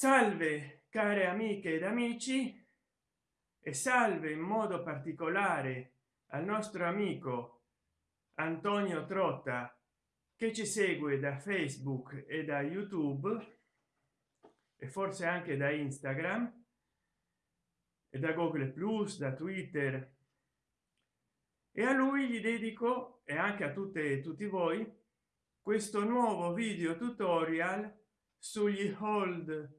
salve care amiche ed amici e salve in modo particolare al nostro amico antonio trotta che ci segue da facebook e da youtube e forse anche da instagram e da google plus da twitter. E a lui gli dedico e anche a tutte e tutti voi questo nuovo video tutorial sugli hold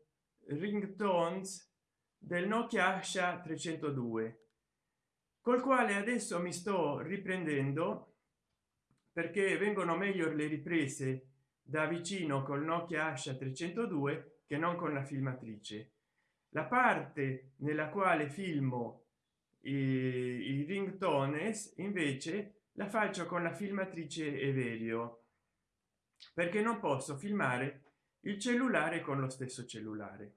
ringtones del nokia asha 302 col quale adesso mi sto riprendendo perché vengono meglio le riprese da vicino col nokia asha 302 che non con la filmatrice. La parte nella quale filmo i, i ringtones invece la faccio con la filmatrice everio perché non posso filmare il cellulare con lo stesso cellulare.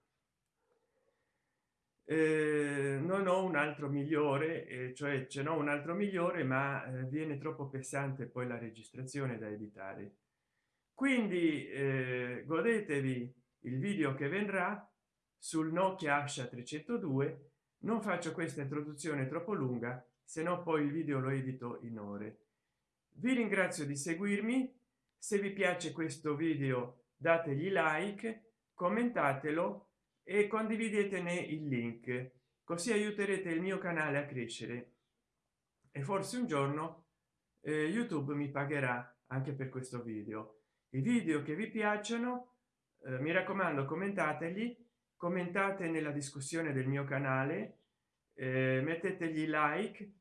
Eh, non ho un altro migliore eh, cioè ce n'ho un altro migliore ma eh, viene troppo pesante poi la registrazione da editare. Quindi eh, godetevi il video che vendrà sul nokia asha 302 non faccio questa introduzione troppo lunga se no poi il video lo edito in ore. Vi ringrazio di seguirmi. Se vi piace questo video dategli like commentatelo e condividetene il link così aiuterete il mio canale a crescere. E forse un giorno eh, youtube mi pagherà anche per questo video. I video che vi piacciono eh, mi raccomando commentateli commentate nella discussione del mio canale eh, mettetegli like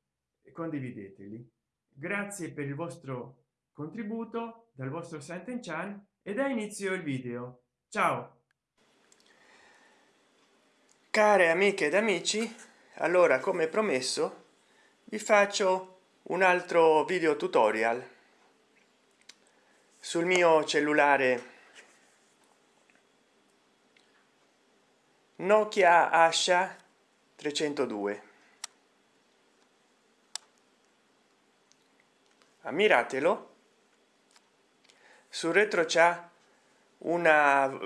e condivideteli. Grazie per il vostro contributo dal vostro Santen Chan e da inizio il video. Ciao. Care amiche ed amici allora come promesso vi faccio un altro video tutorial sul mio cellulare nokia asha 302 ammiratelo sul retro c'è una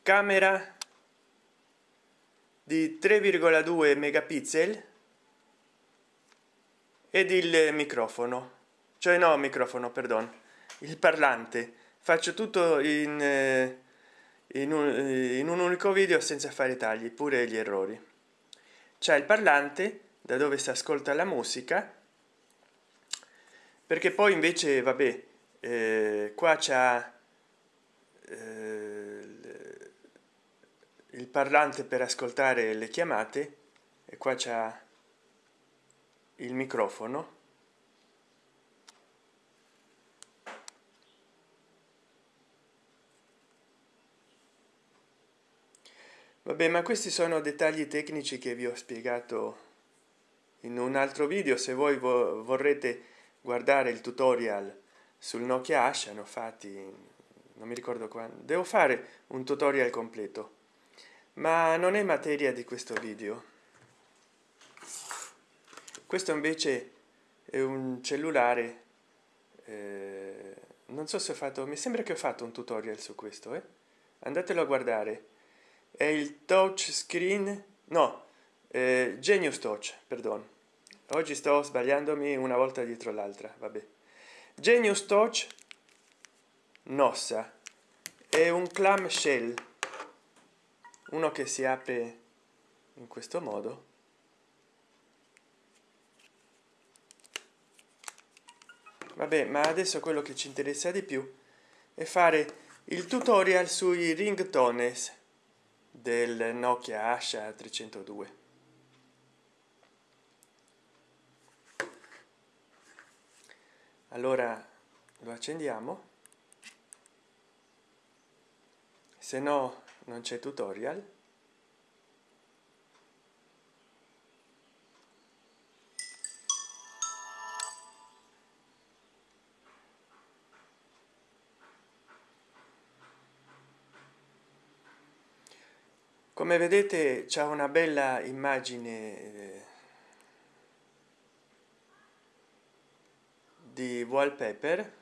camera di 3,2 megapixel ed il microfono. Cioè no microfono perdono il parlante. Faccio tutto in, eh, in, un, eh, in un unico video senza fare tagli pure gli errori. C'è il parlante da dove si ascolta la musica perché poi invece vabbè eh, qua c'è eh, il parlante per ascoltare le chiamate e qua c'è il microfono. Vabbè ma questi sono dettagli tecnici che vi ho spiegato in un altro video. Se voi vo vorrete guardare il tutorial sul nokia asha hanno fatti non mi ricordo quando devo fare un tutorial completo. Ma non è materia di questo video. Questo invece è un cellulare eh, non so se ho fatto mi sembra che ho fatto un tutorial su questo eh? andatelo a guardare. È il touch screen no eh, genius touch perdono oggi sto sbagliandomi una volta dietro l'altra vabbè genius touch nossa. È un clam shell. Uno che si apre in questo modo. Vabbè ma adesso quello che ci interessa di più è fare il tutorial sui ringtones del nokia asha 302 allora lo accendiamo. Se no non c'è tutorial. Come vedete c'è una bella immagine di wallpaper.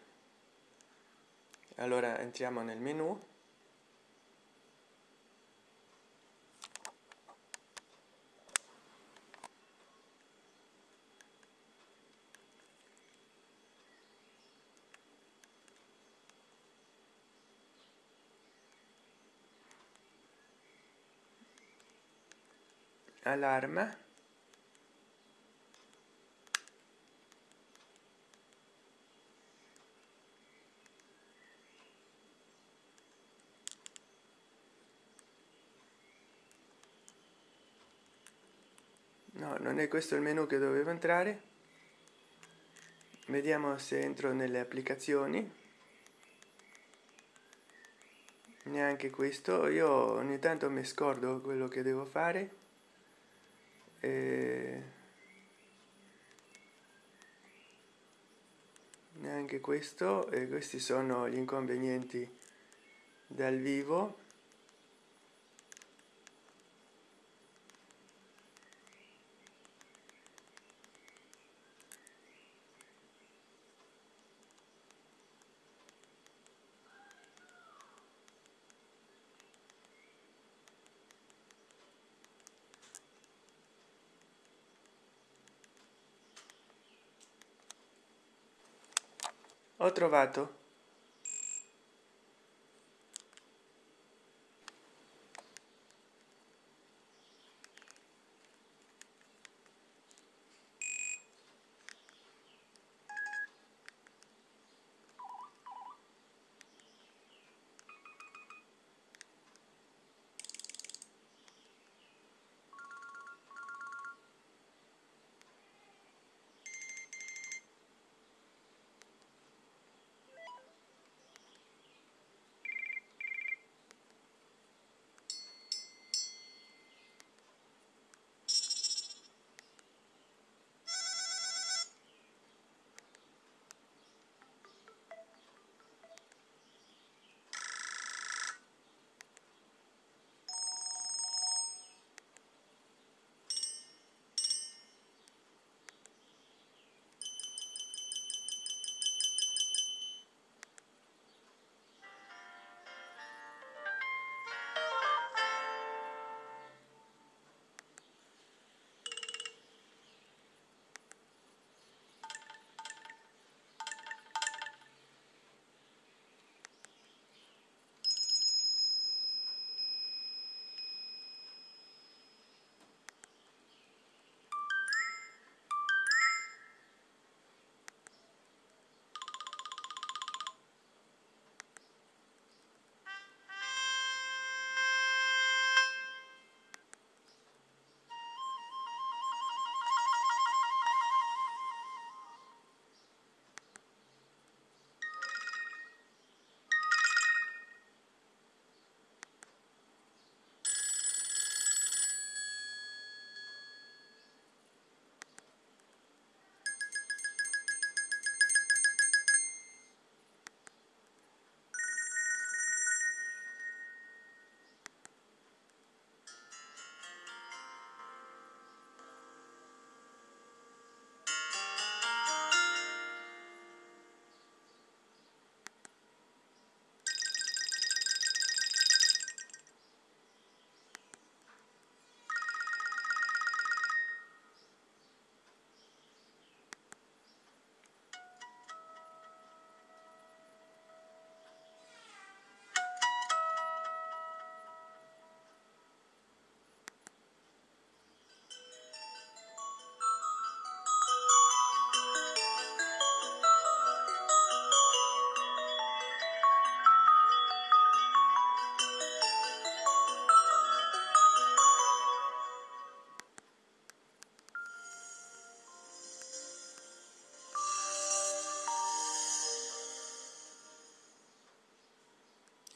Allora entriamo nel menu. Allarma no non è questo il menu che dovevo entrare. Vediamo se entro nelle applicazioni. Neanche questo. Io ogni tanto mi scordo quello che devo fare. E neanche questo. E questi sono gli inconvenienti dal vivo ho trovato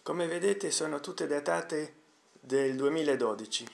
come vedete sono tutte datate del 2012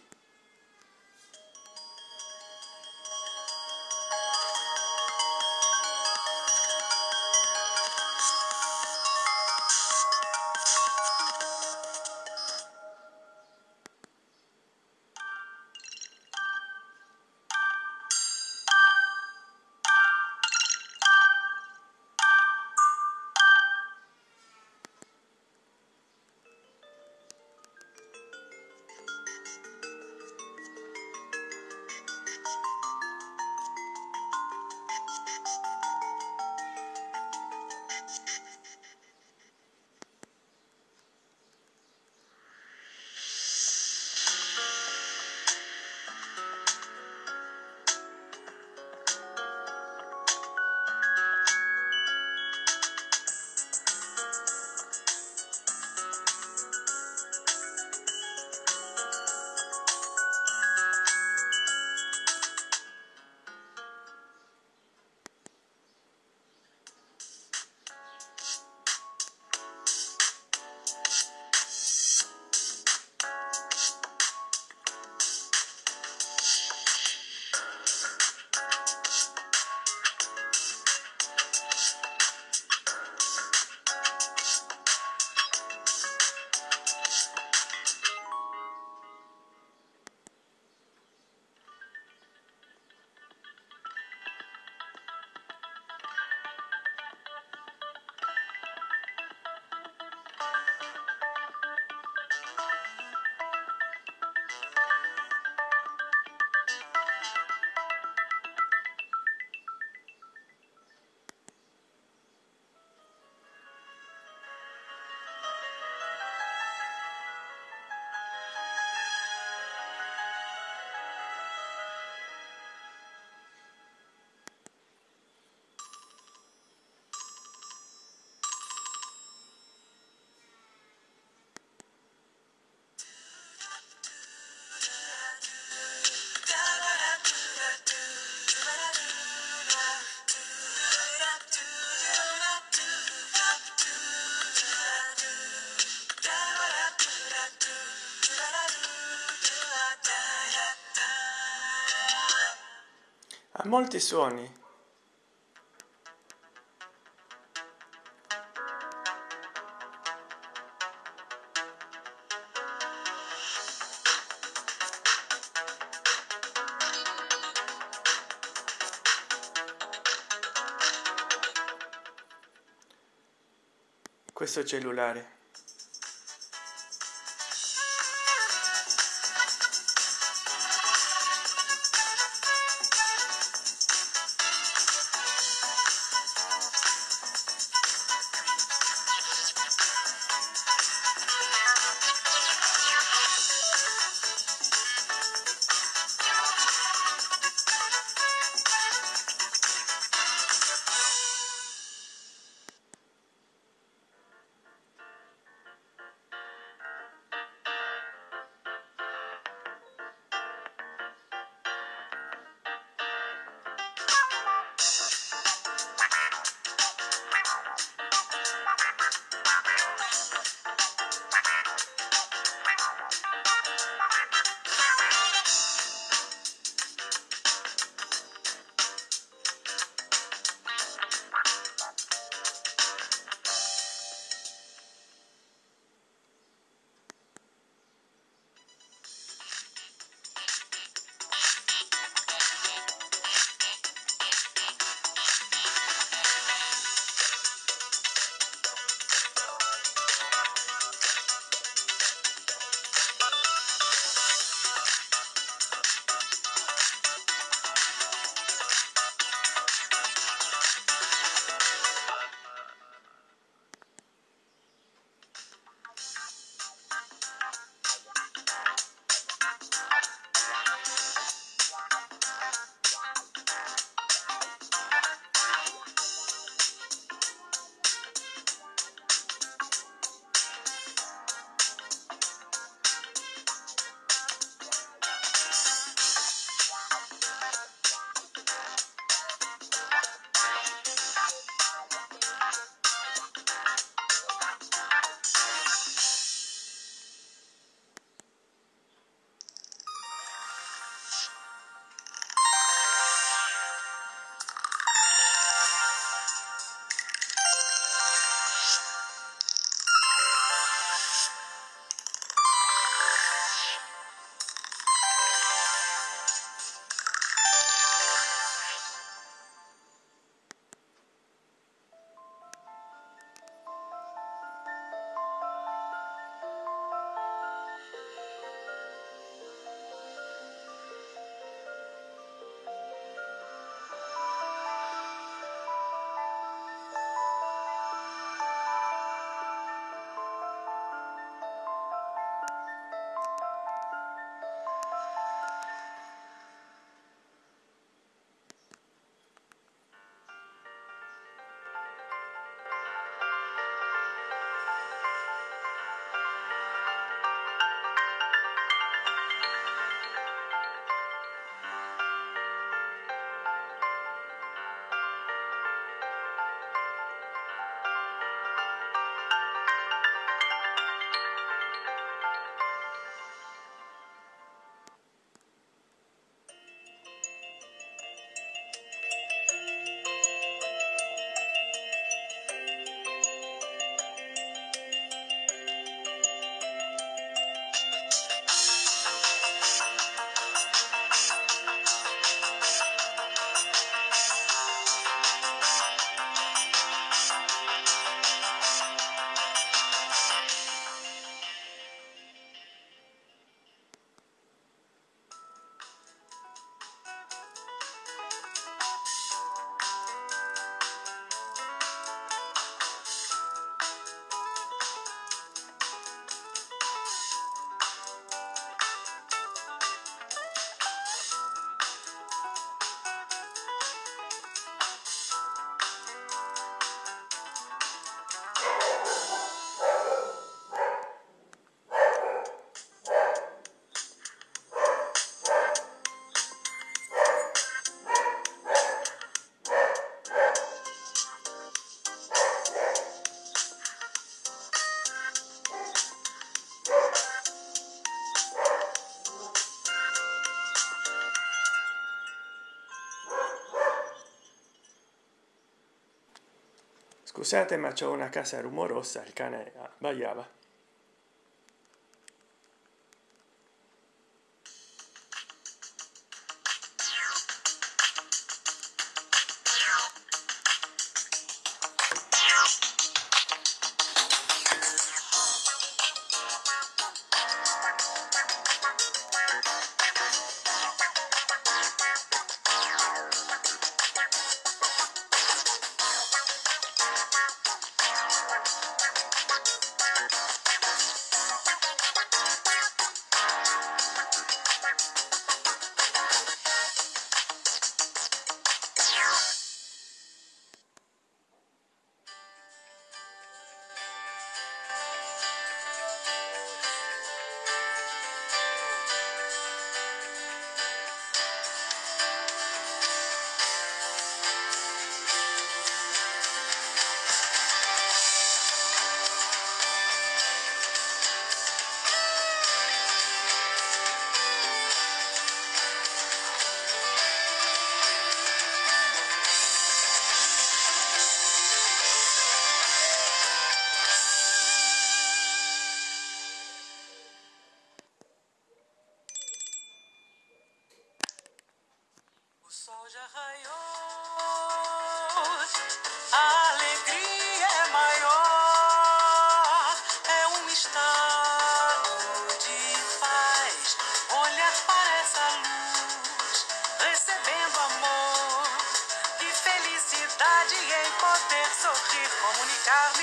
molti suoni. Questo cellulare scusate ma c'è una casa rumorosa il cane abbaiava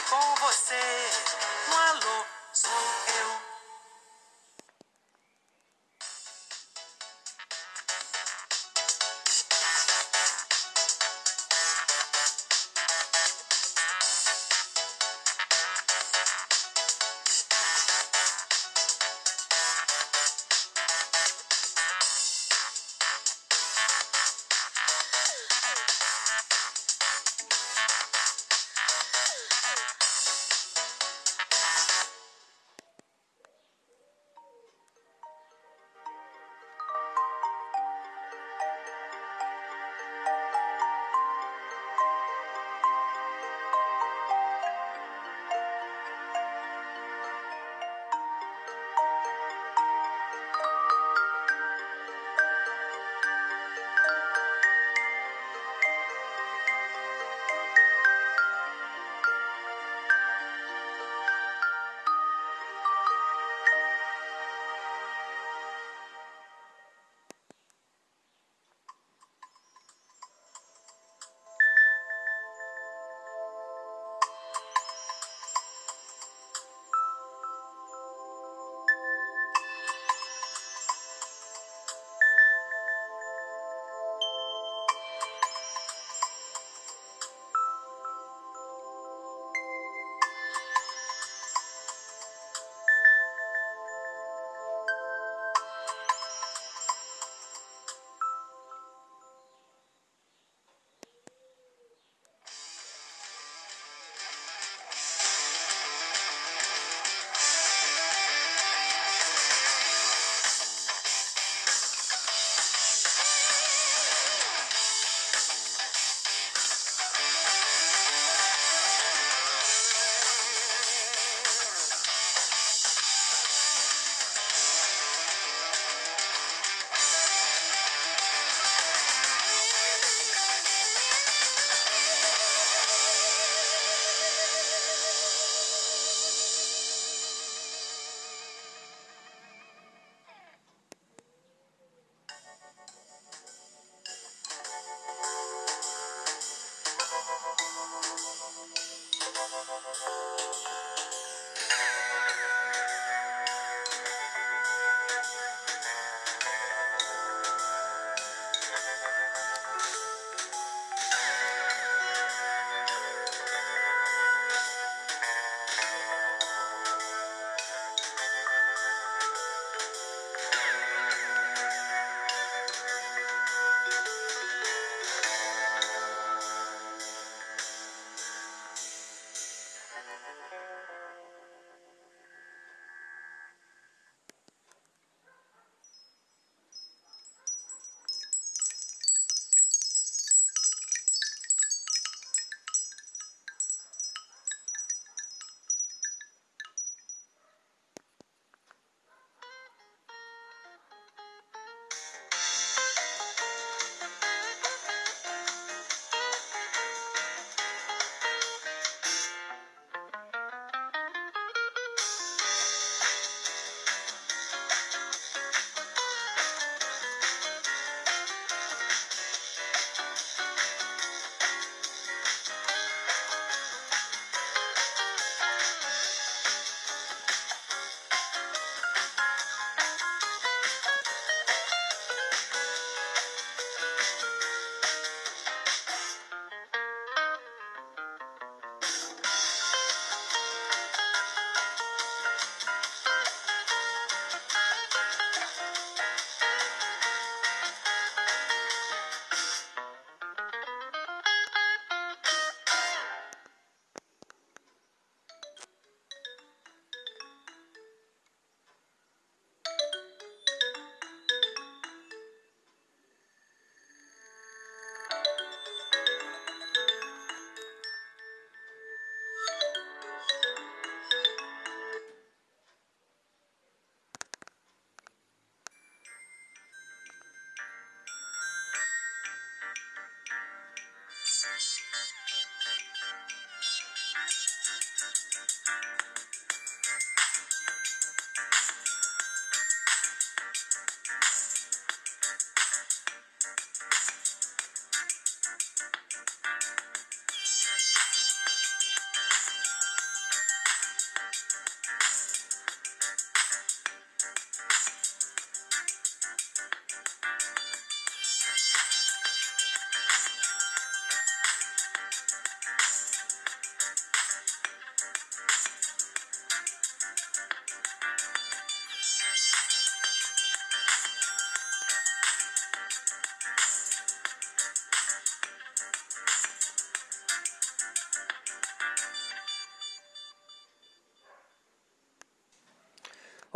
com você.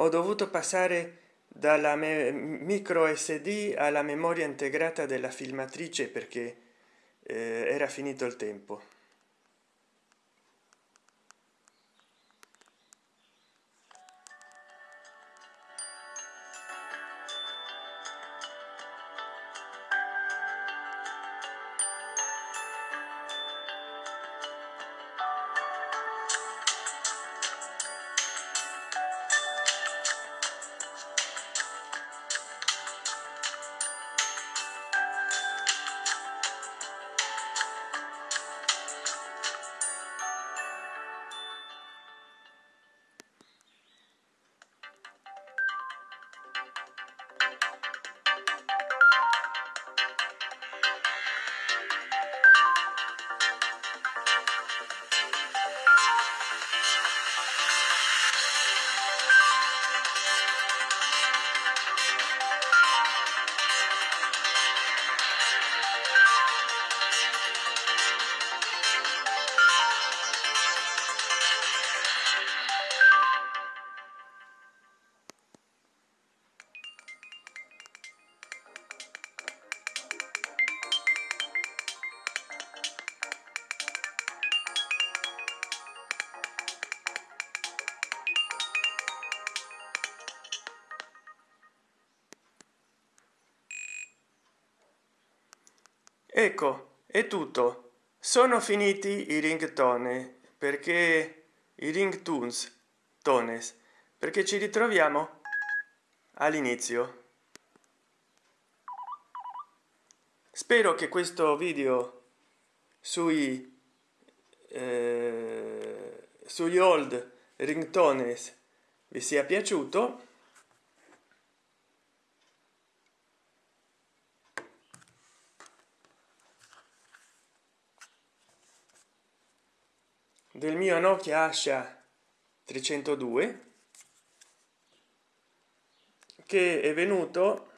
Ho dovuto passare dalla micro sd alla memoria integrata della filmatrice perché eh, era finito il tempo ecco è tutto. Sono finiti i ringtone perché i ringtones tones perché ci ritroviamo all'inizio. Spero che questo video sui eh, sugli old ringtones vi sia piaciuto del mio nokia asha 302 che è venuto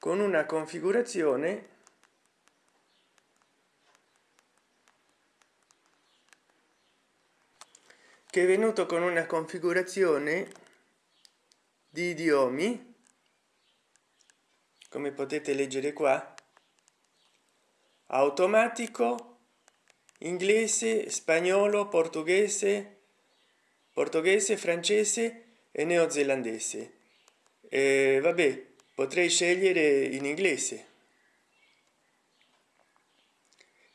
con una configurazione che è venuto con una configurazione di idiomi come potete leggere qua automatico inglese spagnolo portoghese portoghese francese e neozelandese. E vabbè potrei scegliere in inglese.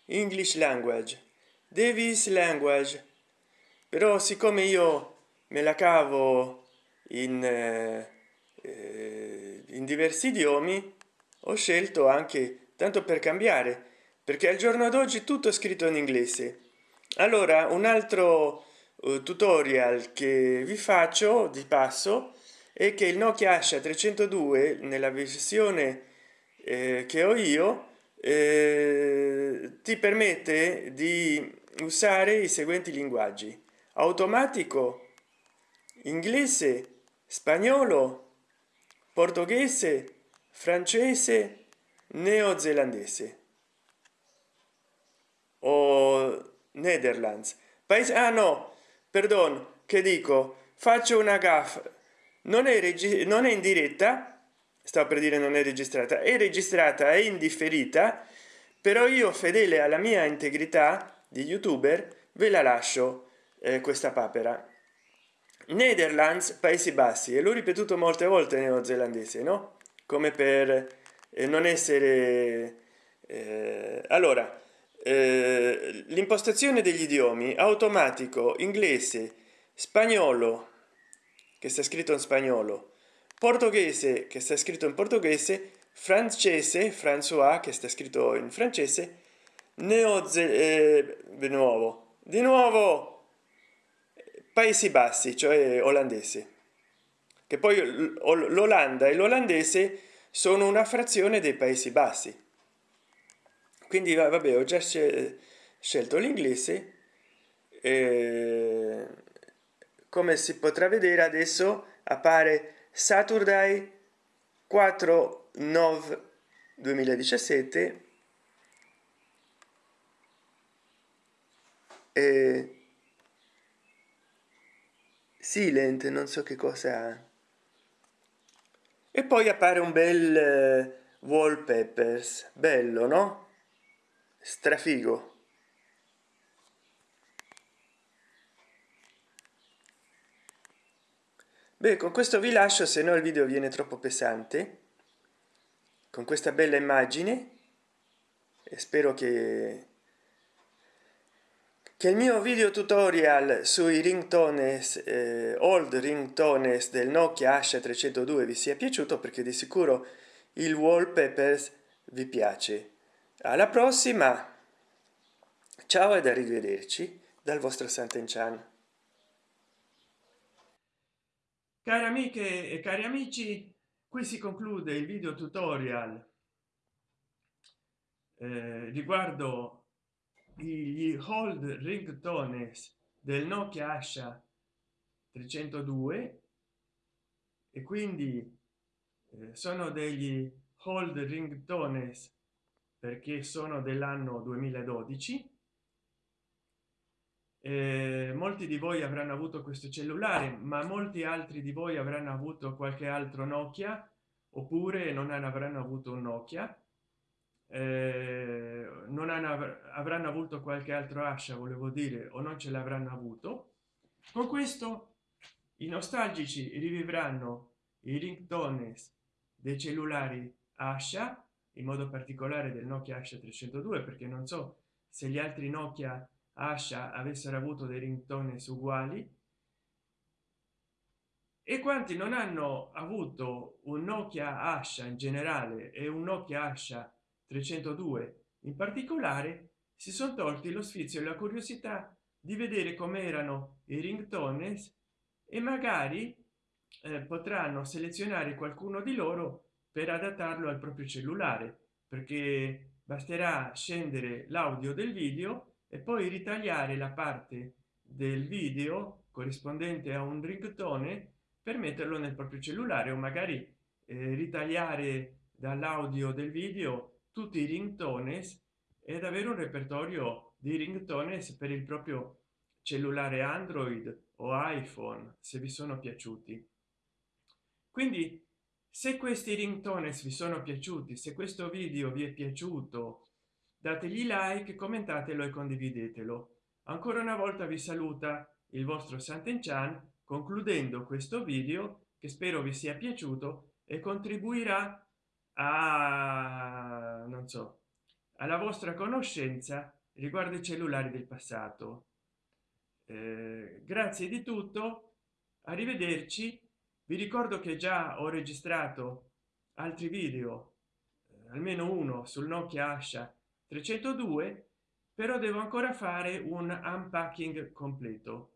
English language. Davis language. Però siccome io me la cavo in, eh, in diversi idiomi ho scelto anche tanto per cambiare perché al giorno d'oggi tutto è scritto in inglese. Allora un altro uh, tutorial che vi faccio di passo è che il nokia asha 302 nella versione eh, che ho io eh, ti permette di usare i seguenti linguaggi. Automatico inglese spagnolo portoghese francese neozelandese o netherlands. Paese ah no perdon che dico? Faccio una gaffa. Non è non è in diretta sto per dire non è registrata è registrata e indifferita però io fedele alla mia integrità di youtuber ve la lascio eh, questa papera. Netherlands paesi bassi e l'ho ripetuto molte volte neozelandese no? Come per eh, non essere eh, allora eh, l'impostazione degli idiomi automatico inglese spagnolo che sta scritto in spagnolo portoghese che sta scritto in portoghese francese françois che sta scritto in francese neoze eh, di nuovo di nuovo paesi bassi cioè olandese che poi l'olanda e l'olandese sono una frazione dei paesi bassi quindi vabbè ho già scelto l'inglese eh, come si potrà vedere adesso appare saturday 4 9 2017 e silent non so che cosa. E poi appare un bel eh, wallpapers bello no strafigo. Beh con questo vi lascio se no il video viene troppo pesante. Con questa bella immagine e spero che che il mio video tutorial sui ringtones eh, old ringtones del nokia asha 302 vi sia piaciuto perché di sicuro il wallpapers vi piace alla prossima ciao ed arrivederci dal vostro Sant'Enchan. Cari amiche e cari amici, qui si conclude il video tutorial eh, riguardo gli hold ringtones del nokia asha 302 e quindi eh, sono degli hold ringtones perché sono dell'anno 2012 eh, molti di voi avranno avuto questo cellulare ma molti altri di voi avranno avuto qualche altro nokia oppure non avranno avuto un nokia. Eh, non hanno, avranno avuto qualche altro ascia volevo dire o non ce l'avranno avuto. Con questo i nostalgici rivivranno i ringtones dei cellulari ascia in modo particolare del nokia ascia 302 perché non so se gli altri nokia ascia avessero avuto dei ringtones uguali. E quanti non hanno avuto un nokia ascia in generale e un nokia ascia 302 in particolare si sono tolti lo sfizio e la curiosità di vedere come erano i ringtones e magari eh, potranno selezionare qualcuno di loro per adattarlo al proprio cellulare perché basterà scendere l'audio del video e poi ritagliare la parte del video corrispondente a un ringtone per metterlo nel proprio cellulare o magari eh, ritagliare dall'audio del video tutti i ringtones ed avere un repertorio di ringtones per il proprio cellulare android o iphone se vi sono piaciuti. Quindi se questi ringtones vi sono piaciuti se questo video vi è piaciuto dategli like commentatelo e condividetelo. Ancora una volta vi saluta il vostro Sant'Enchan concludendo questo video che spero vi sia piaciuto e contribuirà a non so alla vostra conoscenza riguardo i cellulari del passato. Eh, grazie di tutto arrivederci vi ricordo che già ho registrato altri video eh, almeno uno sul nokia asha 302 però devo ancora fare un unpacking completo.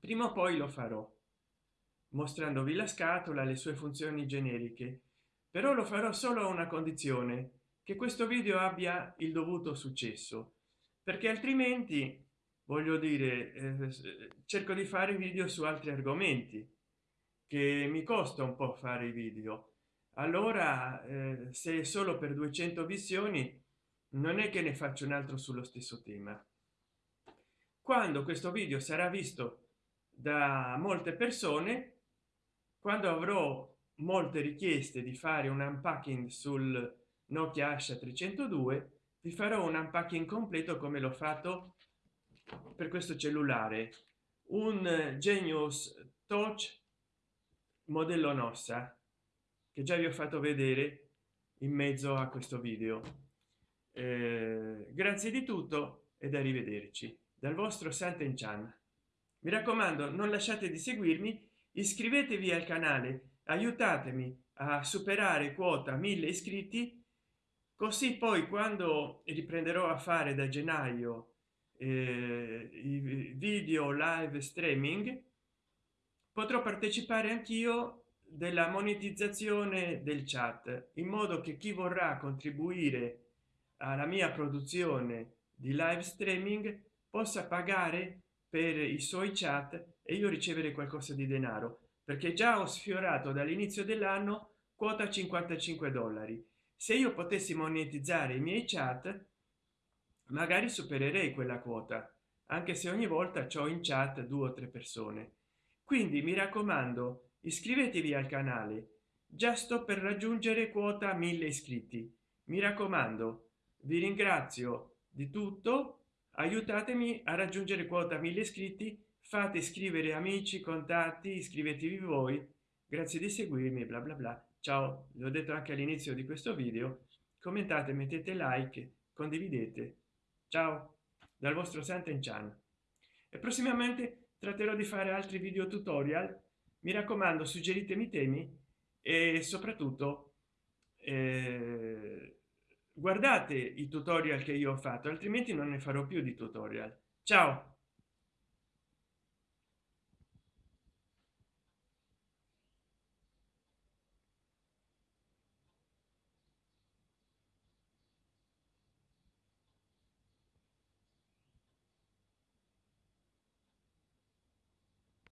Prima o poi lo farò mostrandovi la scatola le sue funzioni generiche però lo farò solo a una condizione che questo video abbia il dovuto successo perché altrimenti voglio dire eh, cerco di fare video su altri argomenti che mi costa un po fare i video. Allora eh, se solo per 200 visioni non è che ne faccio un altro sullo stesso tema. Quando questo video sarà visto da molte persone quando avrò molte richieste di fare un unpacking sul nokia asha 302 vi farò un unpacking completo come l'ho fatto per questo cellulare. Un genius touch modello nossa che già vi ho fatto vedere in mezzo a questo video. Eh, grazie di tutto ed arrivederci dal vostro Sant'Enchan mi raccomando non lasciate di seguirmi iscrivetevi al canale aiutatemi a superare quota 1000 iscritti così poi quando riprenderò a fare da gennaio eh, video live streaming potrò partecipare anch'io della monetizzazione del chat in modo che chi vorrà contribuire alla mia produzione di live streaming possa pagare per i suoi chat e io ricevere qualcosa di denaro perché già ho sfiorato dall'inizio dell'anno quota 55 dollari. Se io potessi monetizzare i miei chat magari supererei quella quota anche se ogni volta ciò in chat due o tre persone quindi mi raccomando iscrivetevi al canale. Già sto per raggiungere quota 1000 iscritti. Mi raccomando vi ringrazio di tutto. Aiutatemi a raggiungere quota 1000 iscritti. Fate iscrivere amici contatti iscrivetevi voi. Grazie di seguirmi bla bla bla. Ciao l'ho detto anche all'inizio di questo video. Commentate mettete like condividete. Ciao dal vostro Santen Chan. E prossimamente tratterò di fare altri video tutorial. Mi raccomando suggeritemi temi e soprattutto eh, guardate i tutorial che io ho fatto altrimenti non ne farò più di tutorial. Ciao